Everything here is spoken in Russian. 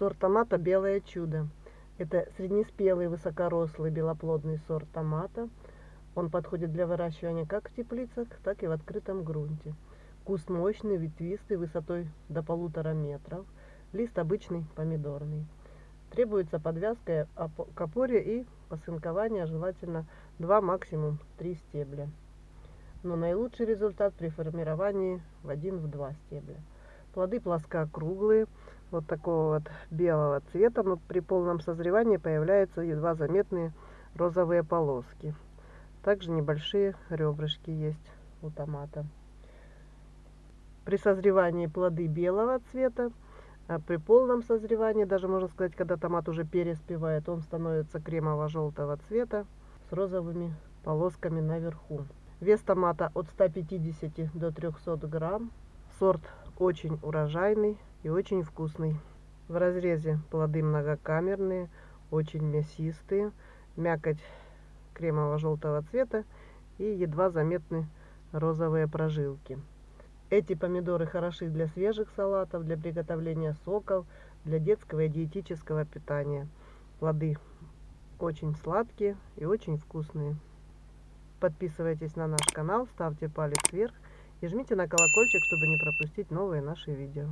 Сорт томата «Белое чудо». Это среднеспелый, высокорослый, белоплодный сорт томата. Он подходит для выращивания как в теплицах, так и в открытом грунте. Куст мощный, ветвистый, высотой до полутора метров. Лист обычный, помидорный. Требуется подвязка к опоре и посынкование, желательно 2, максимум 3 стебля. Но наилучший результат при формировании в 1-2 стебля. Плоды плоскокруглые, вот такого вот белого цвета, но при полном созревании появляются едва заметные розовые полоски. Также небольшие ребрышки есть у томата. При созревании плоды белого цвета, а при полном созревании, даже можно сказать, когда томат уже переспевает, он становится кремово-желтого цвета с розовыми полосками наверху. Вес томата от 150 до 300 грамм. Сорт очень урожайный и очень вкусный. В разрезе плоды многокамерные, очень мясистые, мякоть кремово-желтого цвета и едва заметны розовые прожилки. Эти помидоры хороши для свежих салатов, для приготовления соков, для детского и диетического питания. Плоды очень сладкие и очень вкусные. Подписывайтесь на наш канал, ставьте палец вверх и жмите на колокольчик, чтобы не пропустить новые наши видео.